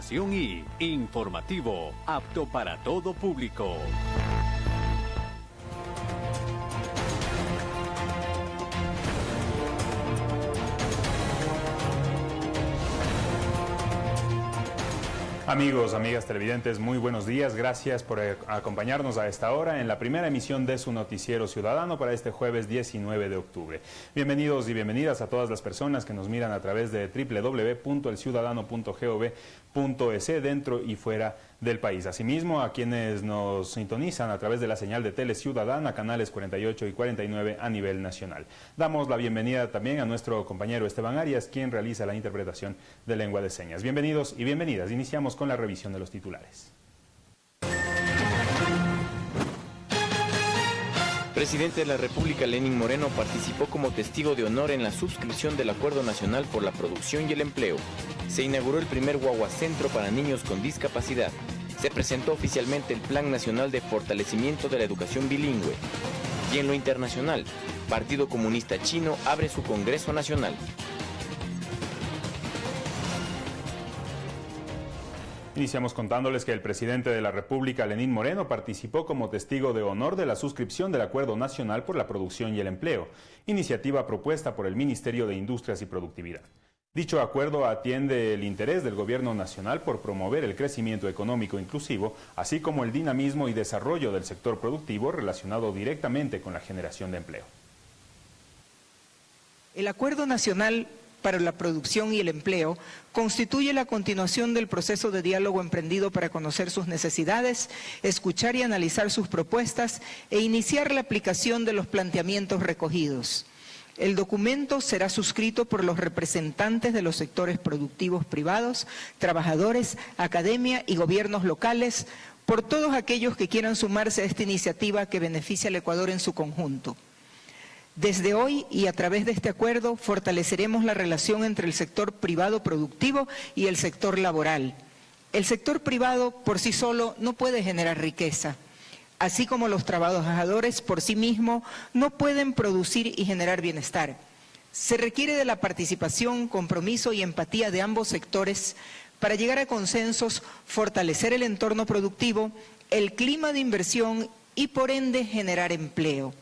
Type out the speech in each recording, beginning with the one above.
y informativo, apto para todo público. Amigos, amigas televidentes, muy buenos días. Gracias por eh, acompañarnos a esta hora en la primera emisión de su noticiero ciudadano para este jueves 19 de octubre. Bienvenidos y bienvenidas a todas las personas que nos miran a través de dentro y fuera del país. Asimismo, a quienes nos sintonizan a través de la señal de Tele Ciudadana, canales 48 y 49 a nivel nacional. Damos la bienvenida también a nuestro compañero Esteban Arias, quien realiza la interpretación de lengua de señas. Bienvenidos y bienvenidas. Iniciamos con la revisión de los titulares. Presidente de la República Lenín Moreno participó como testigo de honor en la suscripción del Acuerdo Nacional por la Producción y el Empleo. Se inauguró el primer Guagua Centro para niños con discapacidad. Se presentó oficialmente el Plan Nacional de Fortalecimiento de la Educación Bilingüe. Y en lo internacional, Partido Comunista Chino abre su Congreso Nacional. Iniciamos contándoles que el presidente de la República, Lenín Moreno, participó como testigo de honor de la suscripción del Acuerdo Nacional por la Producción y el Empleo, iniciativa propuesta por el Ministerio de Industrias y Productividad. Dicho acuerdo atiende el interés del Gobierno Nacional por promover el crecimiento económico inclusivo, así como el dinamismo y desarrollo del sector productivo relacionado directamente con la generación de empleo. El Acuerdo Nacional para la producción y el empleo constituye la continuación del proceso de diálogo emprendido para conocer sus necesidades, escuchar y analizar sus propuestas e iniciar la aplicación de los planteamientos recogidos. El documento será suscrito por los representantes de los sectores productivos privados, trabajadores, academia y gobiernos locales, por todos aquellos que quieran sumarse a esta iniciativa que beneficia al Ecuador en su conjunto. Desde hoy y a través de este acuerdo fortaleceremos la relación entre el sector privado productivo y el sector laboral. El sector privado por sí solo no puede generar riqueza, así como los trabajadores por sí mismos no pueden producir y generar bienestar. Se requiere de la participación, compromiso y empatía de ambos sectores para llegar a consensos, fortalecer el entorno productivo, el clima de inversión y por ende generar empleo.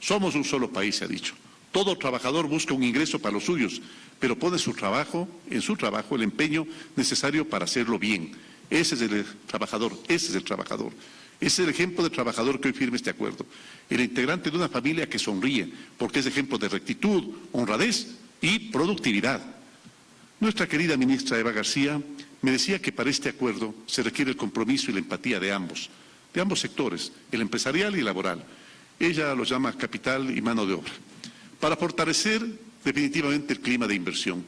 Somos un solo país, se ha dicho. Todo trabajador busca un ingreso para los suyos, pero pone su trabajo, en su trabajo el empeño necesario para hacerlo bien. Ese es el trabajador, ese es el trabajador. Es el ejemplo de trabajador que hoy firme este acuerdo. El integrante de una familia que sonríe, porque es ejemplo de rectitud, honradez y productividad. Nuestra querida ministra Eva García me decía que para este acuerdo se requiere el compromiso y la empatía de ambos, de ambos sectores, el empresarial y el laboral. Ella lo llama capital y mano de obra, para fortalecer definitivamente el clima de inversión.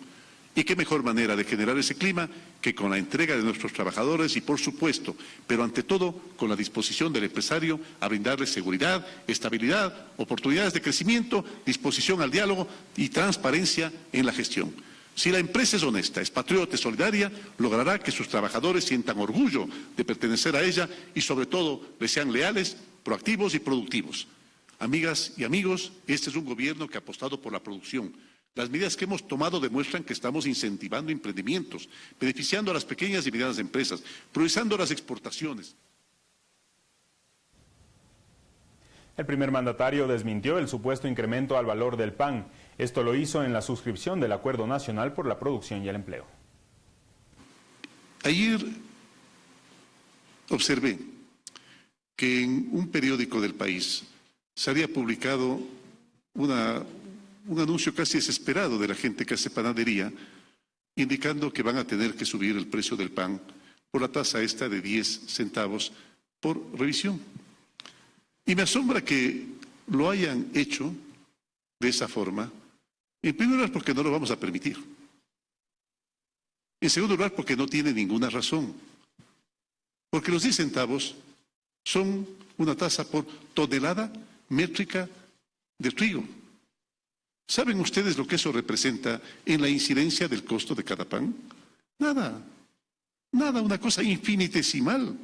¿Y qué mejor manera de generar ese clima que con la entrega de nuestros trabajadores y, por supuesto, pero ante todo, con la disposición del empresario a brindarles seguridad, estabilidad, oportunidades de crecimiento, disposición al diálogo y transparencia en la gestión? Si la empresa es honesta, es patriota, es solidaria, logrará que sus trabajadores sientan orgullo de pertenecer a ella y, sobre todo, les sean leales, proactivos y productivos. Amigas y amigos, este es un gobierno que ha apostado por la producción. Las medidas que hemos tomado demuestran que estamos incentivando emprendimientos, beneficiando a las pequeñas y medianas empresas, priorizando las exportaciones. El primer mandatario desmintió el supuesto incremento al valor del pan. Esto lo hizo en la suscripción del Acuerdo Nacional por la Producción y el Empleo. Ayer observé que en un periódico del país se había publicado un anuncio casi desesperado de la gente que hace panadería, indicando que van a tener que subir el precio del pan por la tasa esta de 10 centavos por revisión. Y me asombra que lo hayan hecho de esa forma, en primer lugar porque no lo vamos a permitir. En segundo lugar porque no tiene ninguna razón. Porque los 10 centavos son una tasa por tonelada métrica de trigo. ¿Saben ustedes lo que eso representa en la incidencia del costo de cada pan? Nada, nada, una cosa infinitesimal.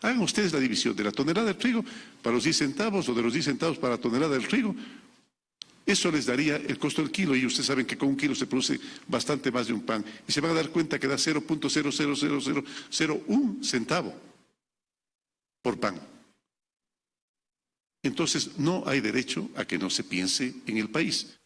Hagan ustedes la división de la tonelada de trigo para los 10 centavos o de los 10 centavos para la tonelada del trigo. Eso les daría el costo del kilo y ustedes saben que con un kilo se produce bastante más de un pan. Y se van a dar cuenta que da 0.00001 centavo por pan. Entonces no hay derecho a que no se piense en el país.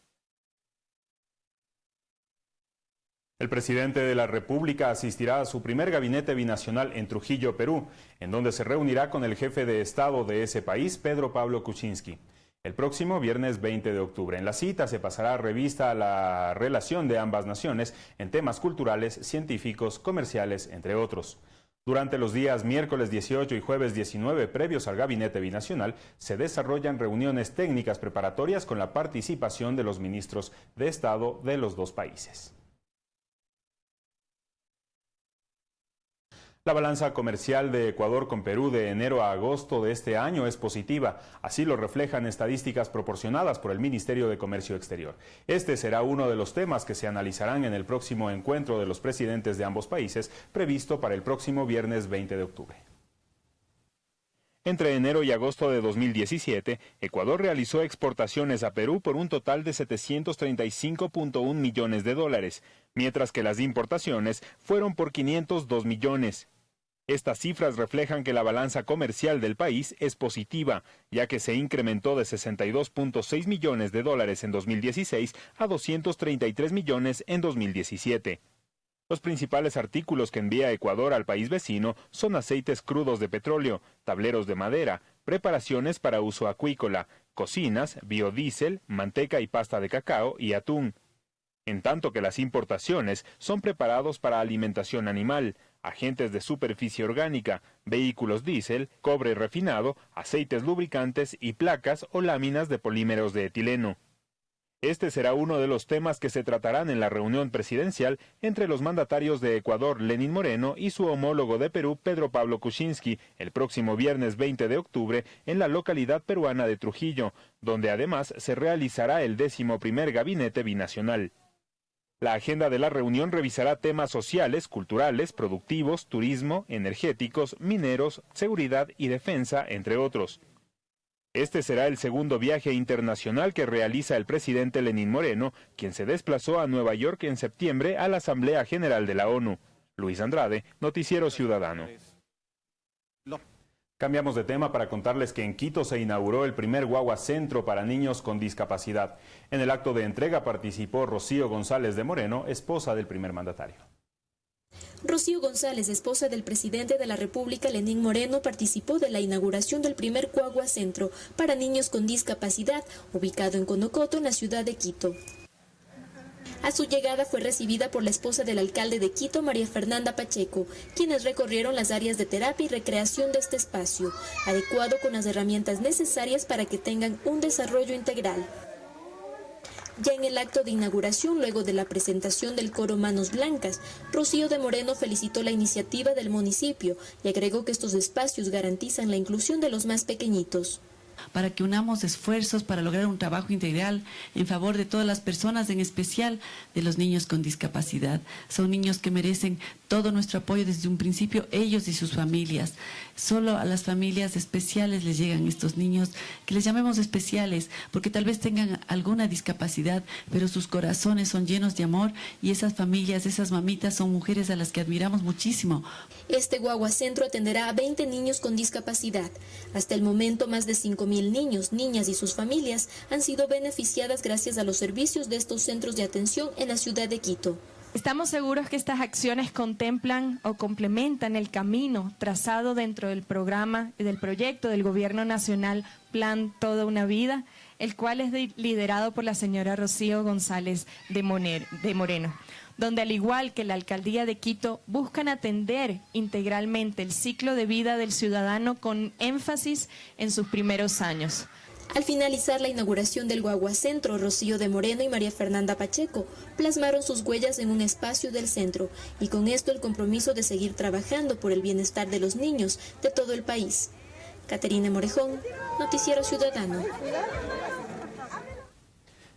El presidente de la República asistirá a su primer gabinete binacional en Trujillo, Perú, en donde se reunirá con el jefe de Estado de ese país, Pedro Pablo Kuczynski. El próximo viernes 20 de octubre. En la cita se pasará revista a la relación de ambas naciones en temas culturales, científicos, comerciales, entre otros. Durante los días miércoles 18 y jueves 19 previos al gabinete binacional, se desarrollan reuniones técnicas preparatorias con la participación de los ministros de Estado de los dos países. La balanza comercial de Ecuador con Perú de enero a agosto de este año es positiva, así lo reflejan estadísticas proporcionadas por el Ministerio de Comercio Exterior. Este será uno de los temas que se analizarán en el próximo encuentro de los presidentes de ambos países, previsto para el próximo viernes 20 de octubre. Entre enero y agosto de 2017, Ecuador realizó exportaciones a Perú por un total de 735.1 millones de dólares, mientras que las importaciones fueron por 502 millones. Estas cifras reflejan que la balanza comercial del país es positiva, ya que se incrementó de 62.6 millones de dólares en 2016 a 233 millones en 2017. Los principales artículos que envía Ecuador al país vecino son aceites crudos de petróleo, tableros de madera, preparaciones para uso acuícola, cocinas, biodiesel, manteca y pasta de cacao y atún. En tanto que las importaciones son preparados para alimentación animal, agentes de superficie orgánica, vehículos diésel, cobre refinado, aceites lubricantes y placas o láminas de polímeros de etileno. Este será uno de los temas que se tratarán en la reunión presidencial entre los mandatarios de Ecuador, Lenín Moreno, y su homólogo de Perú, Pedro Pablo Kuczynski, el próximo viernes 20 de octubre en la localidad peruana de Trujillo, donde además se realizará el décimo primer gabinete binacional. La agenda de la reunión revisará temas sociales, culturales, productivos, turismo, energéticos, mineros, seguridad y defensa, entre otros. Este será el segundo viaje internacional que realiza el presidente Lenín Moreno, quien se desplazó a Nueva York en septiembre a la Asamblea General de la ONU. Luis Andrade, Noticiero Ciudadano. Cambiamos de tema para contarles que en Quito se inauguró el primer guagua centro para niños con discapacidad. En el acto de entrega participó Rocío González de Moreno, esposa del primer mandatario. Rocío González, esposa del presidente de la República, Lenín Moreno, participó de la inauguración del primer Cuagua Centro para niños con discapacidad, ubicado en Conocoto, en la ciudad de Quito. A su llegada fue recibida por la esposa del alcalde de Quito, María Fernanda Pacheco, quienes recorrieron las áreas de terapia y recreación de este espacio, adecuado con las herramientas necesarias para que tengan un desarrollo integral. Ya en el acto de inauguración, luego de la presentación del coro Manos Blancas, Rocío de Moreno felicitó la iniciativa del municipio y agregó que estos espacios garantizan la inclusión de los más pequeñitos para que unamos esfuerzos para lograr un trabajo integral en favor de todas las personas, en especial de los niños con discapacidad. Son niños que merecen todo nuestro apoyo desde un principio, ellos y sus familias. Solo a las familias especiales les llegan estos niños, que les llamemos especiales, porque tal vez tengan alguna discapacidad, pero sus corazones son llenos de amor y esas familias, esas mamitas son mujeres a las que admiramos muchísimo. Este Guagua Centro atenderá a 20 niños con discapacidad. Hasta el momento, más de 5.000 niños, niñas y sus familias han sido beneficiadas gracias a los servicios de estos centros de atención en la ciudad de Quito. Estamos seguros que estas acciones contemplan o complementan el camino trazado dentro del programa del proyecto del Gobierno Nacional Plan Toda una Vida, el cual es liderado por la señora Rocío González de, Moreno, donde al igual que la Alcaldía de Quito buscan atender integralmente el ciclo de vida del ciudadano con énfasis en sus primeros años. Al finalizar la inauguración del Guaguacentro, Rocío de Moreno y María Fernanda Pacheco plasmaron sus huellas en un espacio del centro y con esto el compromiso de seguir trabajando por el bienestar de los niños de todo el país. Caterina Morejón, Noticiero Ciudadano.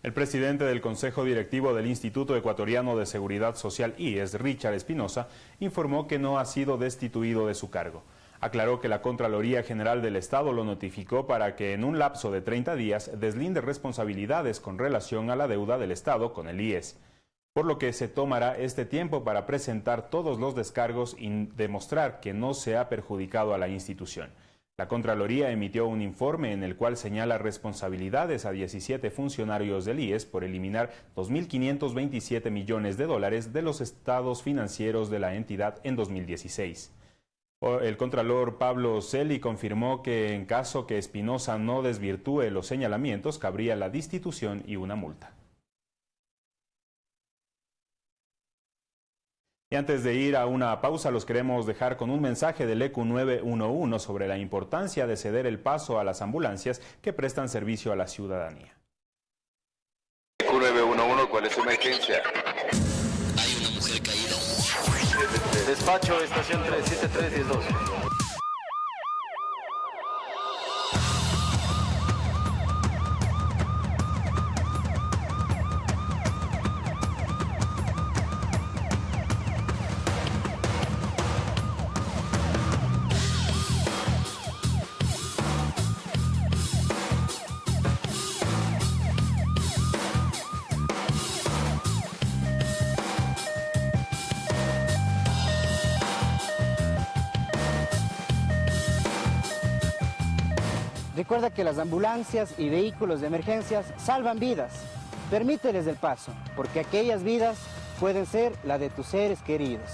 El presidente del Consejo Directivo del Instituto Ecuatoriano de Seguridad Social IES, Richard Espinosa, informó que no ha sido destituido de su cargo. Aclaró que la Contraloría General del Estado lo notificó para que en un lapso de 30 días deslinde responsabilidades con relación a la deuda del Estado con el IES, por lo que se tomará este tiempo para presentar todos los descargos y demostrar que no se ha perjudicado a la institución. La Contraloría emitió un informe en el cual señala responsabilidades a 17 funcionarios del IES por eliminar 2.527 millones de dólares de los estados financieros de la entidad en 2016. El contralor Pablo Celi confirmó que en caso que Espinosa no desvirtúe los señalamientos, cabría la destitución y una multa. Y antes de ir a una pausa, los queremos dejar con un mensaje del ECU 911 sobre la importancia de ceder el paso a las ambulancias que prestan servicio a la ciudadanía. ECU 911, ¿cuál es su emergencia? Despacho, estación 37312. Recuerda que las ambulancias y vehículos de emergencias salvan vidas. Permíteles el paso, porque aquellas vidas pueden ser la de tus seres queridos.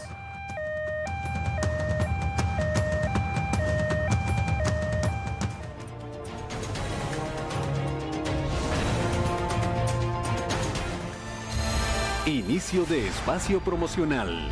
Inicio de espacio promocional.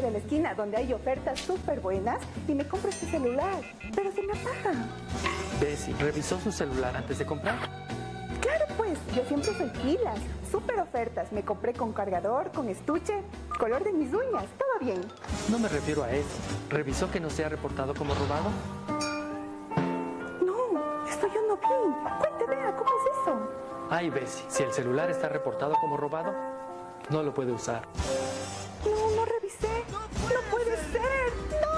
Tienda de la esquina donde hay ofertas súper buenas y me compro este celular, pero se me apaga. Bessie, ¿revisó su celular antes de comprar? Claro, pues, yo siempre soy pilas. Súper ofertas. Me compré con cargador, con estuche, color de mis uñas. Todo bien. No me refiero a eso. ¿Revisó que no se ha reportado como robado? No, esto yo no vi. Cuente, vea, ¿cómo es eso? Ay, Bessie, si el celular está reportado como robado, no lo puede usar. No, no revisé. No puede ser. ¡No!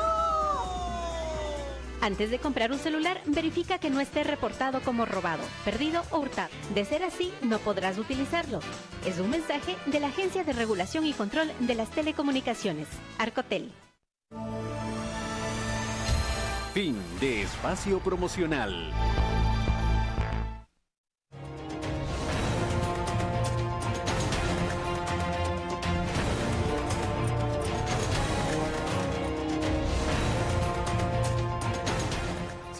Antes de comprar un celular, verifica que no esté reportado como robado, perdido o hurtado. De ser así, no podrás utilizarlo. Es un mensaje de la Agencia de Regulación y Control de las Telecomunicaciones, Arcotel. Fin de espacio promocional.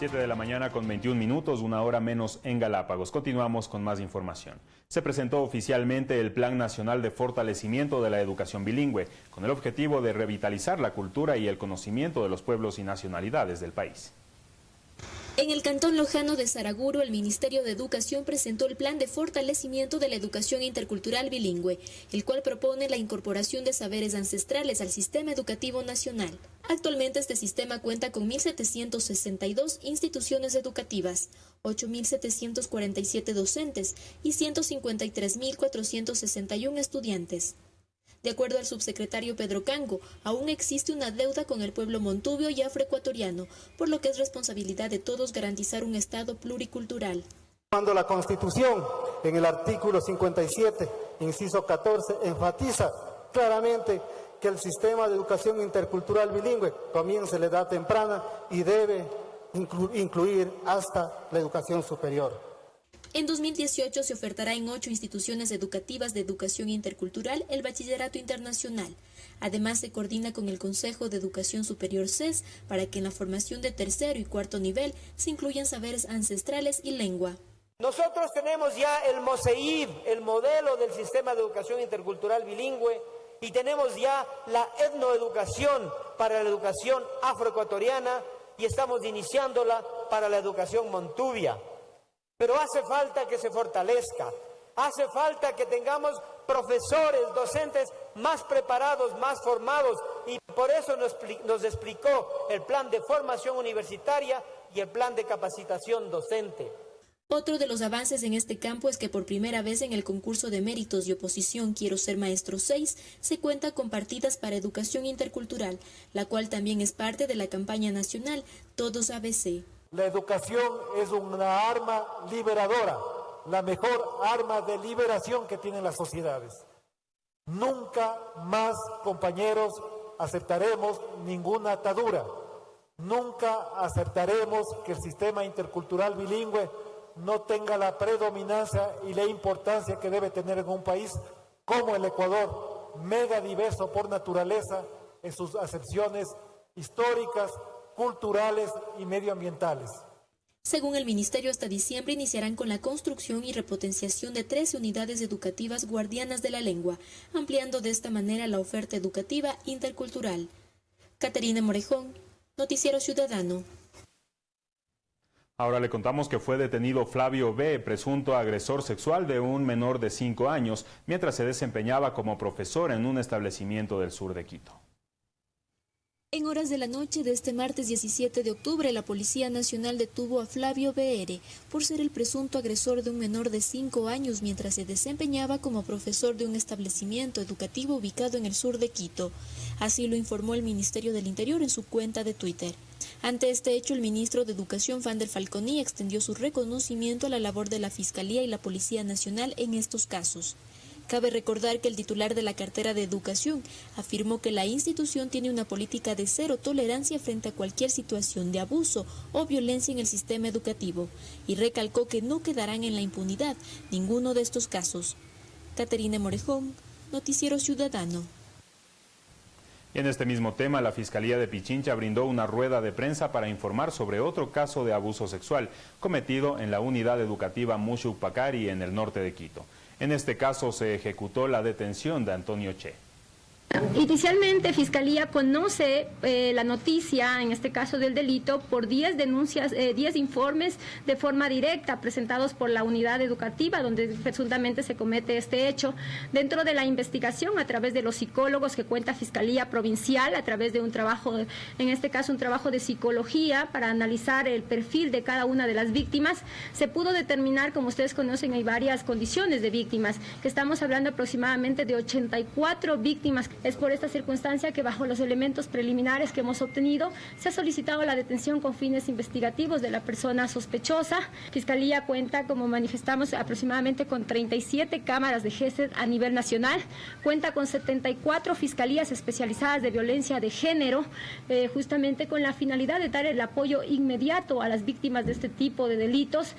Siete de la mañana con 21 minutos, una hora menos en Galápagos. Continuamos con más información. Se presentó oficialmente el Plan Nacional de Fortalecimiento de la Educación Bilingüe, con el objetivo de revitalizar la cultura y el conocimiento de los pueblos y nacionalidades del país. En el Cantón Lojano de Saraguro, el Ministerio de Educación presentó el Plan de Fortalecimiento de la Educación Intercultural Bilingüe, el cual propone la incorporación de saberes ancestrales al sistema educativo nacional. Actualmente este sistema cuenta con 1.762 instituciones educativas, 8.747 docentes y 153.461 estudiantes. De acuerdo al subsecretario Pedro Cango, aún existe una deuda con el pueblo montubio y afroecuatoriano, por lo que es responsabilidad de todos garantizar un Estado pluricultural. Cuando la Constitución, en el artículo 57, inciso 14, enfatiza claramente que el sistema de educación intercultural bilingüe comience la edad temprana y debe incluir hasta la educación superior. En 2018 se ofertará en ocho instituciones educativas de educación intercultural el bachillerato internacional. Además, se coordina con el Consejo de Educación Superior CES para que en la formación de tercero y cuarto nivel se incluyan saberes ancestrales y lengua. Nosotros tenemos ya el MOSEIB, el modelo del sistema de educación intercultural bilingüe, y tenemos ya la etnoeducación para la educación afroecuatoriana y estamos iniciándola para la educación montubia. Pero hace falta que se fortalezca, hace falta que tengamos profesores, docentes más preparados, más formados y por eso nos, explicó el plan de formación universitaria y el plan de capacitación docente. Otro de los avances en este campo es que por primera vez en el concurso de méritos y oposición Quiero ser maestro 6 se cuenta con partidas para educación intercultural, la cual también es parte de la campaña nacional Todos ABC. La educación es una arma liberadora, la mejor arma de liberación que tienen las sociedades. Nunca más, compañeros, aceptaremos ninguna atadura. Nunca aceptaremos que el sistema intercultural bilingüe no tenga la predominancia y la importancia que debe tener en un país como el Ecuador, mega diverso por naturaleza en sus acepciones históricas, culturales y medioambientales. Según el Ministerio, hasta diciembre iniciarán con la construcción y repotenciación de 13 unidades educativas guardianas de la lengua, ampliando de esta manera la oferta educativa intercultural. Caterina Morejón, Noticiero Ciudadano. Ahora le contamos que fue detenido Flavio B., presunto agresor sexual de un menor de 5 años, mientras se desempeñaba como profesor en un establecimiento del sur de Quito. En horas de la noche de este martes 17 de octubre, la Policía Nacional detuvo a Flavio B.R. por ser el presunto agresor de un menor de 5 años mientras se desempeñaba como profesor de un establecimiento educativo ubicado en el sur de Quito. Así lo informó el Ministerio del Interior en su cuenta de Twitter. Ante este hecho, el ministro de Educación, Fander Falconi, extendió su reconocimiento a la labor de la Fiscalía y la Policía Nacional en estos casos. Cabe recordar que el titular de la cartera de Educación afirmó que la institución tiene una política de cero tolerancia frente a cualquier situación de abuso o violencia en el sistema educativo y recalcó que no quedarán en la impunidad ninguno de estos casos. Caterina Morejón, Noticiero Ciudadano. En este mismo tema, la Fiscalía de Pichincha brindó una rueda de prensa para informar sobre otro caso de abuso sexual cometido en la unidad educativa Mushu Pacari en el norte de Quito. En este caso se ejecutó la detención de Antonio Che. Inicialmente, Fiscalía conoce eh, la noticia, en este caso del delito, por 10 denuncias, 10 eh, informes de forma directa presentados por la unidad educativa donde presuntamente se comete este hecho. Dentro de la investigación, a través de los psicólogos que cuenta Fiscalía Provincial, a través de un trabajo, en este caso un trabajo de psicología para analizar el perfil de cada una de las víctimas, se pudo determinar, como ustedes conocen, hay varias condiciones de víctimas, que estamos hablando aproximadamente de 84 víctimas es por esta circunstancia que bajo los elementos preliminares que hemos obtenido se ha solicitado la detención con fines investigativos de la persona sospechosa. Fiscalía cuenta, como manifestamos, aproximadamente con 37 cámaras de GESED a nivel nacional, cuenta con 74 fiscalías especializadas de violencia de género, eh, justamente con la finalidad de dar el apoyo inmediato a las víctimas de este tipo de delitos.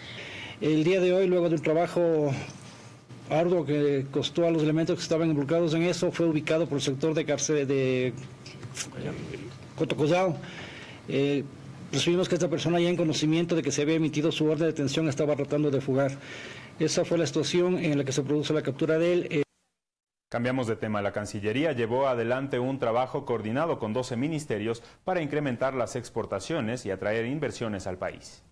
El día de hoy, luego del trabajo arduo que costó a los elementos que estaban involucrados en eso fue ubicado por el sector de cárcel de Cotocosao. Eh, recibimos que esta persona ya en conocimiento de que se había emitido su orden de detención estaba tratando de fugar. Esa fue la situación en la que se produjo la captura de él. Eh, Cambiamos de tema. La Cancillería llevó adelante un trabajo coordinado con 12 ministerios para incrementar las exportaciones y atraer inversiones al país.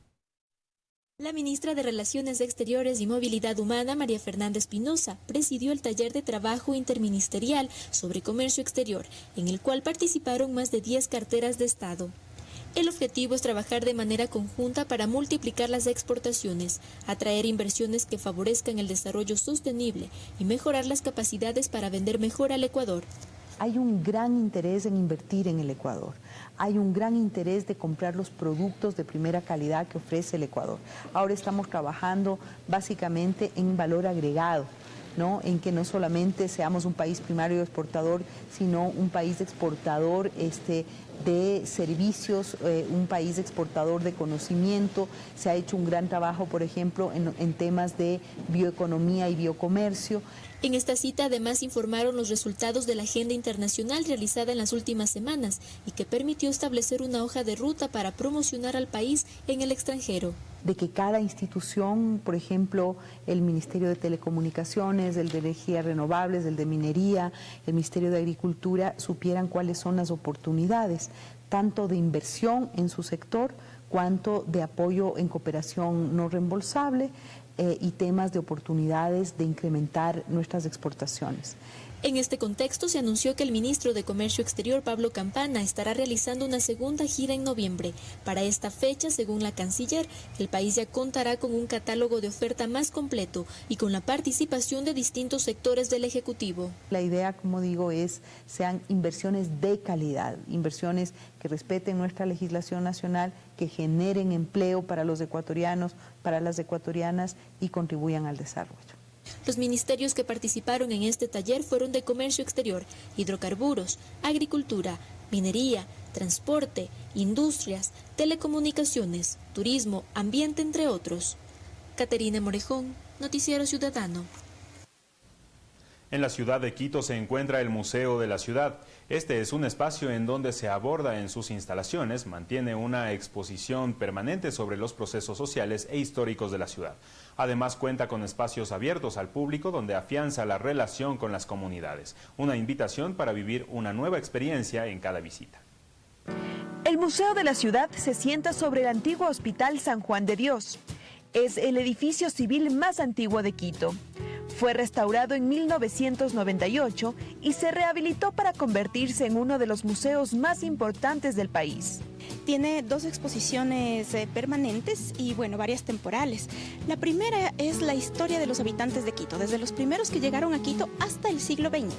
La ministra de Relaciones Exteriores y Movilidad Humana, María Fernanda Espinosa, presidió el taller de trabajo interministerial sobre comercio exterior, en el cual participaron más de 10 carteras de Estado. El objetivo es trabajar de manera conjunta para multiplicar las exportaciones, atraer inversiones que favorezcan el desarrollo sostenible y mejorar las capacidades para vender mejor al Ecuador. Hay un gran interés en invertir en el Ecuador hay un gran interés de comprar los productos de primera calidad que ofrece el Ecuador. Ahora estamos trabajando básicamente en valor agregado. ¿no? en que no solamente seamos un país primario exportador, sino un país exportador este, de servicios, eh, un país exportador de conocimiento. Se ha hecho un gran trabajo, por ejemplo, en temas de bioeconomía y biocomercio. En esta cita además informaron los resultados de la agenda internacional realizada en las últimas semanas y que permitió establecer una hoja de ruta para promocionar al país en el extranjero. De que cada institución, por ejemplo, el Ministerio de Telecomunicaciones, el de Energías Renovables, el de Minería, el Ministerio de Agricultura, supieran cuáles son las oportunidades, tanto de inversión en su sector, cuanto de apoyo en cooperación no reembolsable, eh, y temas de oportunidades de incrementar nuestras exportaciones. En este contexto se anunció que el ministro de Comercio Exterior Pablo Campana estará realizando una segunda gira en noviembre. Para esta fecha, según la canciller, el país ya contará con un catálogo de oferta más completo y con la participación de distintos sectores del Ejecutivo. La idea, como digo, es sean inversiones de calidad, inversiones que respeten nuestra legislación nacional, que generen empleo para los ecuatorianos, para las ecuatorianas y contribuyan al desarrollo. Los ministerios que participaron en este taller fueron de Comercio Exterior, Hidrocarburos, Agricultura, Minería, Transporte, Industrias, Telecomunicaciones, Turismo, Ambiente, entre otros. Caterina Morejón, Noticiero Ciudadano. En la ciudad de Quito se encuentra el Museo de la Ciudad. Este es un espacio en donde se aborda en sus instalaciones, mantiene una exposición permanente sobre los procesos sociales e históricos de la ciudad. Además cuenta con espacios abiertos al público donde afianza la relación con las comunidades. Una invitación para vivir una nueva experiencia en cada visita. El Museo de la Ciudad se sienta sobre el antiguo Hospital San Juan de Dios. Es el edificio civil más antiguo de Quito. Fue restaurado en 1998 y se rehabilitó para convertirse en uno de los museos más importantes del país. Tiene dos exposiciones eh, permanentes y bueno, varias temporales. La primera es la historia de los habitantes de Quito, desde los primeros que llegaron a Quito hasta el siglo XX.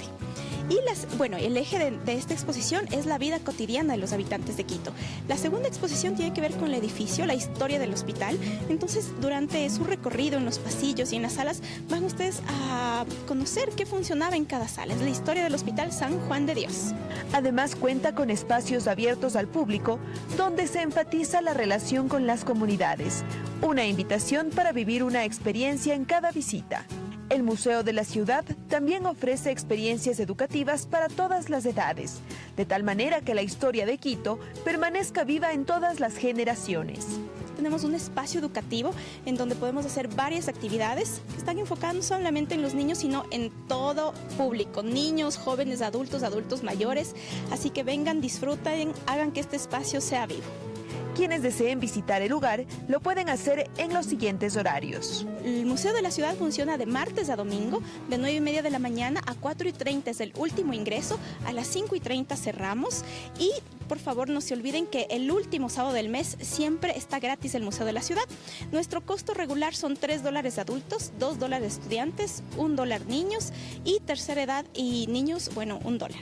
Y las, bueno, el eje de, de, esta exposición es la vida cotidiana de los habitantes de Quito. La segunda exposición tiene que ver con el edificio, la historia del hospital. Entonces, durante su recorrido en los pasillos y en las salas, van ustedes a conocer qué funcionaba en cada sala. Es la historia del Hospital San Juan de Dios. Además, cuenta con espacios abiertos al público donde se enfatiza la relación con las comunidades. Una invitación para vivir una experiencia en cada visita. El Museo de la Ciudad también ofrece experiencias educativas para todas las edades, de tal manera que la historia de Quito permanezca viva en todas las generaciones. Tenemos un espacio educativo en donde podemos hacer varias actividades que están enfocadas no solamente en los niños, sino en todo público, niños, jóvenes, adultos, adultos mayores. Así que vengan, disfruten, hagan que este espacio sea vivo. Quienes deseen visitar el lugar lo pueden hacer en los siguientes horarios. El Museo de la Ciudad funciona de martes a domingo, de 9 y media de la mañana a 4 y 30 es el último ingreso, a las 5 y 30 cerramos y por favor no se olviden que el último sábado del mes siempre está gratis el Museo de la Ciudad. Nuestro costo regular son 3 dólares adultos, 2 dólares estudiantes, 1 dólar niños y tercera edad y niños, bueno, 1 dólar.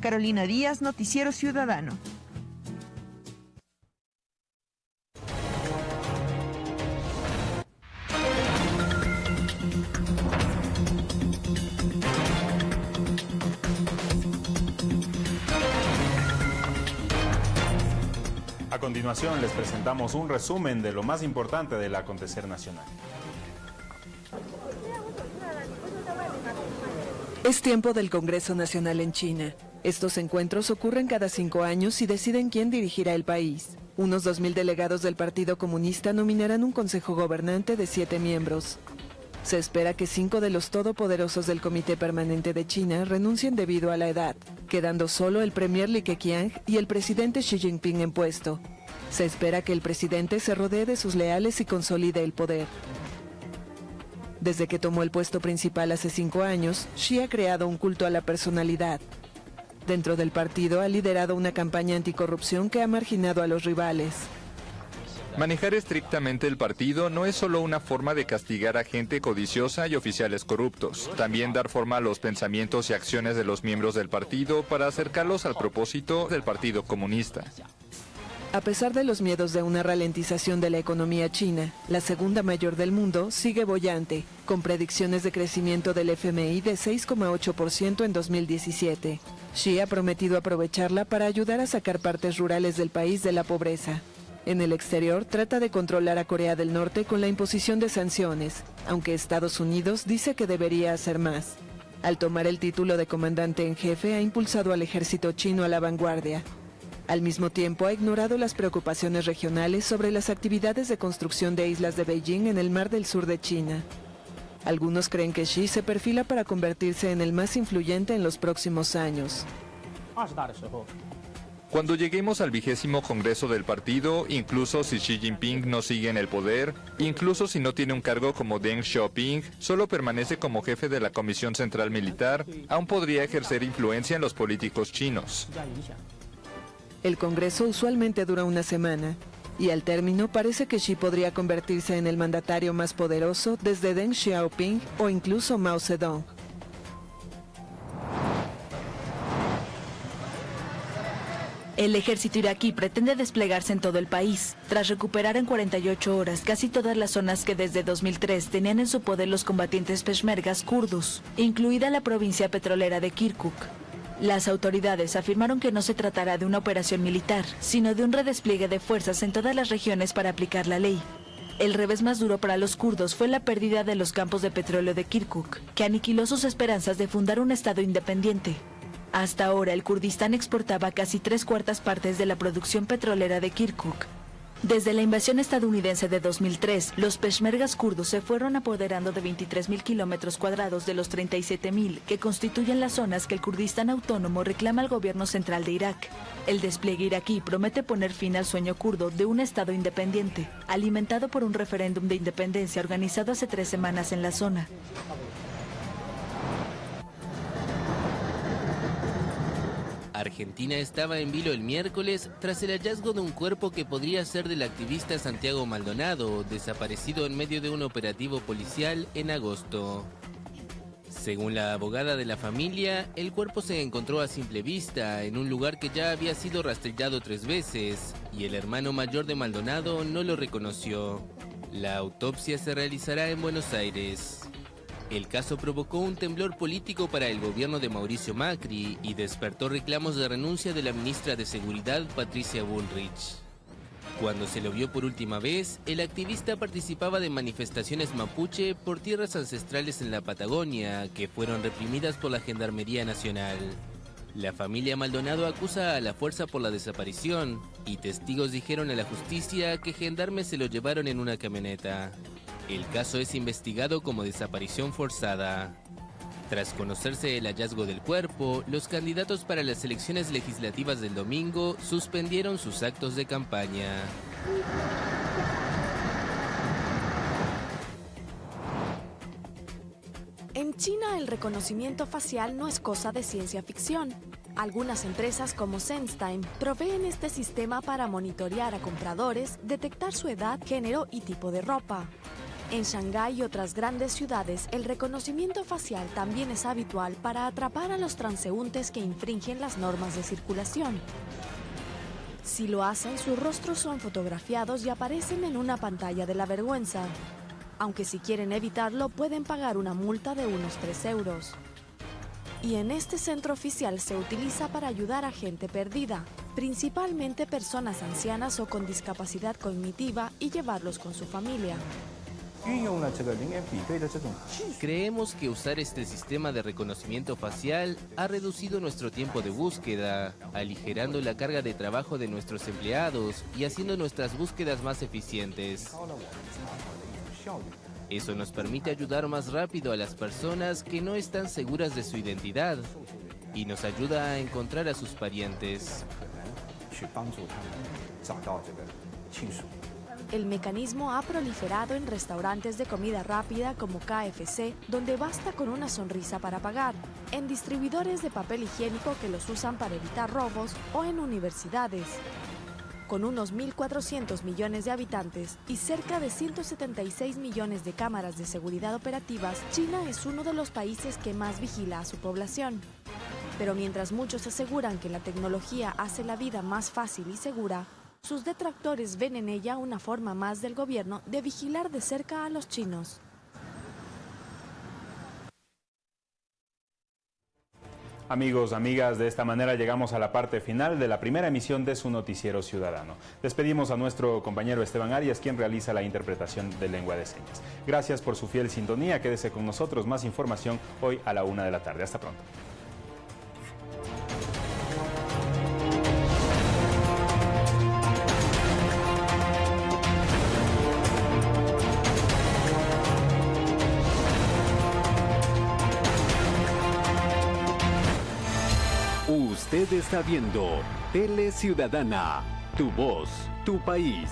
Carolina Díaz, Noticiero Ciudadano. Continuación les presentamos un resumen de lo más importante del acontecer nacional. Es tiempo del Congreso Nacional en China. Estos encuentros ocurren cada cinco años y deciden quién dirigirá el país. Unos 2.000 delegados del Partido Comunista nominarán un consejo gobernante de siete miembros. Se espera que cinco de los todopoderosos del Comité Permanente de China renuncien debido a la edad, quedando solo el premier Li Keqiang y el presidente Xi Jinping en puesto. Se espera que el presidente se rodee de sus leales y consolide el poder. Desde que tomó el puesto principal hace cinco años, Xi ha creado un culto a la personalidad. Dentro del partido ha liderado una campaña anticorrupción que ha marginado a los rivales. Manejar estrictamente el partido no es solo una forma de castigar a gente codiciosa y oficiales corruptos, también dar forma a los pensamientos y acciones de los miembros del partido para acercarlos al propósito del Partido Comunista. A pesar de los miedos de una ralentización de la economía china, la segunda mayor del mundo sigue bollante, con predicciones de crecimiento del FMI de 6,8% en 2017. Xi ha prometido aprovecharla para ayudar a sacar partes rurales del país de la pobreza. En el exterior trata de controlar a Corea del Norte con la imposición de sanciones, aunque Estados Unidos dice que debería hacer más. Al tomar el título de comandante en jefe ha impulsado al ejército chino a la vanguardia. Al mismo tiempo ha ignorado las preocupaciones regionales sobre las actividades de construcción de islas de Beijing en el mar del sur de China. Algunos creen que Xi se perfila para convertirse en el más influyente en los próximos años. Cuando lleguemos al vigésimo Congreso del partido, incluso si Xi Jinping no sigue en el poder, incluso si no tiene un cargo como Deng Xiaoping, solo permanece como jefe de la Comisión Central Militar, aún podría ejercer influencia en los políticos chinos. El Congreso usualmente dura una semana, y al término parece que Xi podría convertirse en el mandatario más poderoso desde Deng Xiaoping o incluso Mao Zedong. El ejército iraquí pretende desplegarse en todo el país, tras recuperar en 48 horas casi todas las zonas que desde 2003 tenían en su poder los combatientes peshmergas kurdos, incluida la provincia petrolera de Kirkuk. Las autoridades afirmaron que no se tratará de una operación militar, sino de un redespliegue de fuerzas en todas las regiones para aplicar la ley. El revés más duro para los kurdos fue la pérdida de los campos de petróleo de Kirkuk, que aniquiló sus esperanzas de fundar un estado independiente. Hasta ahora, el Kurdistán exportaba casi tres cuartas partes de la producción petrolera de Kirkuk. Desde la invasión estadounidense de 2003, los peshmergas kurdos se fueron apoderando de 23.000 kilómetros cuadrados de los 37.000 que constituyen las zonas que el Kurdistán autónomo reclama al gobierno central de Irak. El despliegue iraquí promete poner fin al sueño kurdo de un Estado independiente, alimentado por un referéndum de independencia organizado hace tres semanas en la zona. Argentina estaba en vilo el miércoles tras el hallazgo de un cuerpo que podría ser del activista Santiago Maldonado, desaparecido en medio de un operativo policial en agosto. Según la abogada de la familia, el cuerpo se encontró a simple vista en un lugar que ya había sido rastrillado tres veces y el hermano mayor de Maldonado no lo reconoció. La autopsia se realizará en Buenos Aires. El caso provocó un temblor político para el gobierno de Mauricio Macri y despertó reclamos de renuncia de la ministra de Seguridad Patricia Bullrich. Cuando se lo vio por última vez, el activista participaba de manifestaciones mapuche por tierras ancestrales en la Patagonia, que fueron reprimidas por la Gendarmería Nacional. La familia Maldonado acusa a la fuerza por la desaparición, y testigos dijeron a la justicia que gendarmes se lo llevaron en una camioneta. El caso es investigado como desaparición forzada. Tras conocerse el hallazgo del cuerpo, los candidatos para las elecciones legislativas del domingo suspendieron sus actos de campaña. En China el reconocimiento facial no es cosa de ciencia ficción. Algunas empresas como SenseTime proveen este sistema para monitorear a compradores, detectar su edad, género y tipo de ropa. En Shanghái y otras grandes ciudades, el reconocimiento facial también es habitual para atrapar a los transeúntes que infringen las normas de circulación. Si lo hacen, sus rostros son fotografiados y aparecen en una pantalla de la vergüenza. Aunque si quieren evitarlo, pueden pagar una multa de unos 3 euros. Y en este centro oficial se utiliza para ayudar a gente perdida, principalmente personas ancianas o con discapacidad cognitiva y llevarlos con su familia. Creemos que usar este sistema de reconocimiento facial ha reducido nuestro tiempo de búsqueda, aligerando la carga de trabajo de nuestros empleados y haciendo nuestras búsquedas más eficientes. Eso nos permite ayudar más rápido a las personas que no están seguras de su identidad y nos ayuda a encontrar a sus parientes. El mecanismo ha proliferado en restaurantes de comida rápida como KFC, donde basta con una sonrisa para pagar, en distribuidores de papel higiénico que los usan para evitar robos o en universidades. Con unos 1.400 millones de habitantes y cerca de 176 millones de cámaras de seguridad operativas, China es uno de los países que más vigila a su población. Pero mientras muchos aseguran que la tecnología hace la vida más fácil y segura, sus detractores ven en ella una forma más del gobierno de vigilar de cerca a los chinos. Amigos, amigas, de esta manera llegamos a la parte final de la primera emisión de su noticiero ciudadano. Despedimos a nuestro compañero Esteban Arias, quien realiza la interpretación de lengua de señas. Gracias por su fiel sintonía, quédese con nosotros, más información hoy a la una de la tarde. Hasta pronto. Usted está viendo Tele Ciudadana. Tu voz, tu país.